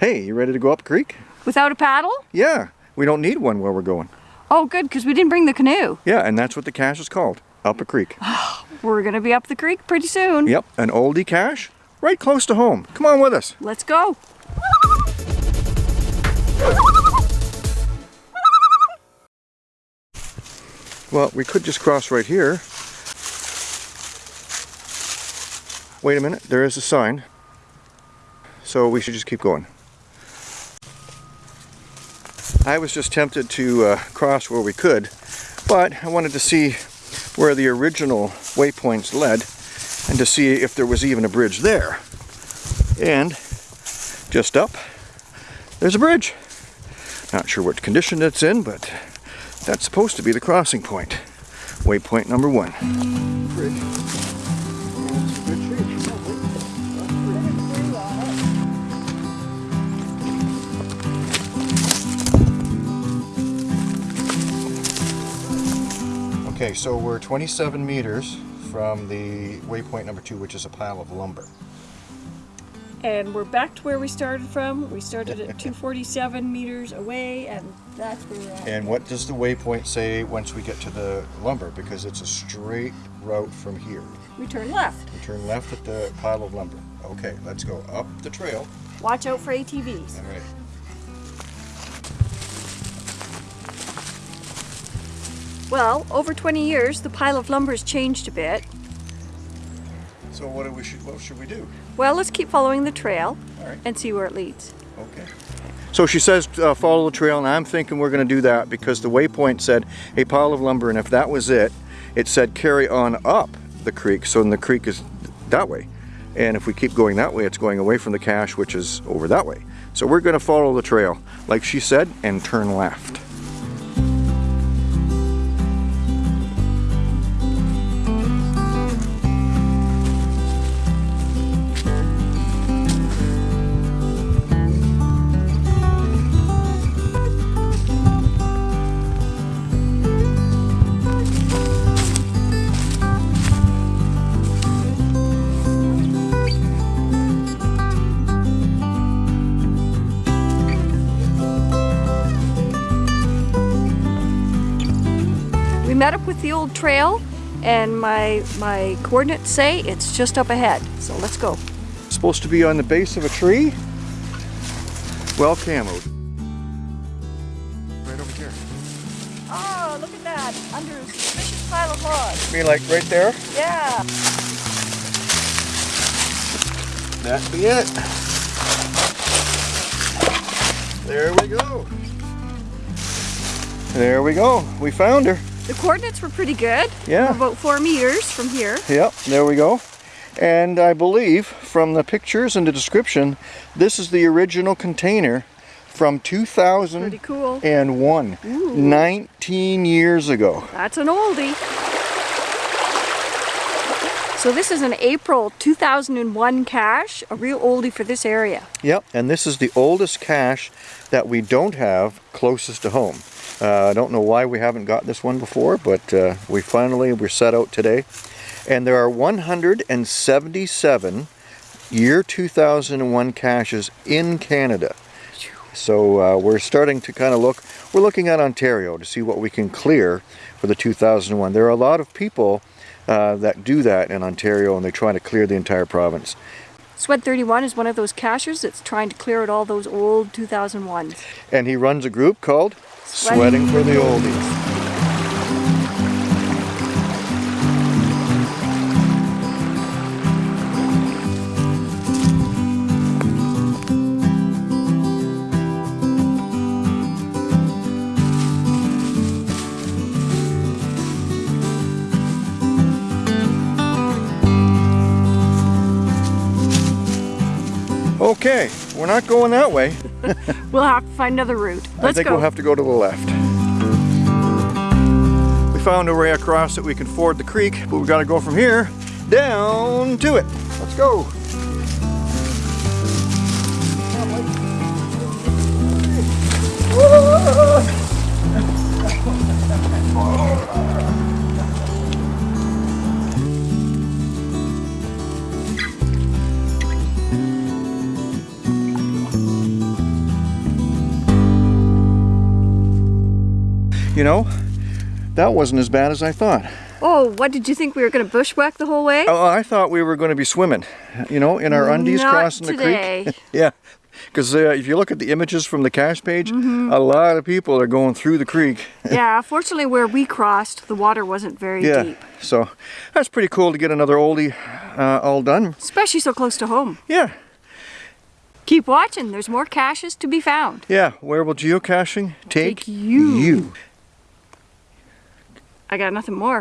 Hey, you ready to go up creek? Without a paddle? Yeah, we don't need one where we're going. Oh, good, because we didn't bring the canoe. Yeah, and that's what the cache is called, up a creek. We're going to be up the creek pretty soon. Yep, an oldie cache, right close to home. Come on with us. Let's go. Well, we could just cross right here. Wait a minute, there is a sign. So we should just keep going. I was just tempted to uh, cross where we could, but I wanted to see where the original waypoints led and to see if there was even a bridge there. And just up, there's a bridge. Not sure what condition it's in, but that's supposed to be the crossing point. Waypoint number one. Bridge. Okay, so we're 27 meters from the waypoint number two, which is a pile of lumber. And we're back to where we started from. We started at 247 meters away, and that's where we're at. And what does the waypoint say once we get to the lumber? Because it's a straight route from here. We turn left. We turn left at the pile of lumber. Okay, let's go up the trail. Watch out for ATVs. All right. Well, over 20 years, the pile of lumber has changed a bit. So what do we should what should we do? Well, let's keep following the trail All right. and see where it leads. Okay. So she says uh, follow the trail, and I'm thinking we're going to do that because the waypoint said a pile of lumber, and if that was it, it said carry on up the creek. So then the creek is that way, and if we keep going that way, it's going away from the cache, which is over that way. So we're going to follow the trail, like she said, and turn left. Met up with the old trail, and my my coordinates say it's just up ahead. So let's go. supposed to be on the base of a tree. Well camoed. Right over here. Oh, look at that! Under a suspicious pile of logs. You mean like right there? Yeah. That be it. There we go. There we go. We found her. The coordinates were pretty good. Yeah. About four meters from here. Yep, there we go. And I believe from the pictures and the description, this is the original container from Pretty 2001. cool. 19 years ago. That's an oldie. So this is an April 2001 cache, a real oldie for this area. Yep, and this is the oldest cache that we don't have closest to home. Uh, I don't know why we haven't got this one before, but uh, we finally were set out today. And there are 177 year 2001 caches in Canada. So uh, we're starting to kind of look, we're looking at Ontario to see what we can clear for the 2001. There are a lot of people uh, that do that in Ontario and they're trying to clear the entire province. Swed 31 is one of those cachers that's trying to clear out all those old 2001s. And he runs a group called Sweating for the Oldies. Okay, we're not going that way. We'll have to find another route. I Let's think go. we'll have to go to the left. We found a way across that we can ford the creek, but we gotta go from here down to it. Let's go. You know, that wasn't as bad as I thought. Oh, what did you think we were going to bushwhack the whole way? Oh, I thought we were going to be swimming, you know, in our undies Not crossing today. the creek. yeah, because uh, if you look at the images from the cache page, Mm-hmm. a lot of people are going through the creek. yeah, fortunately where we crossed, the water wasn't very yeah, deep. so that's pretty cool to get another oldie uh, all done. Especially so close to home. Yeah, Keep watching, there's more caches to be found. yeah. Where will geocaching take, Take you. you? I got nothing more.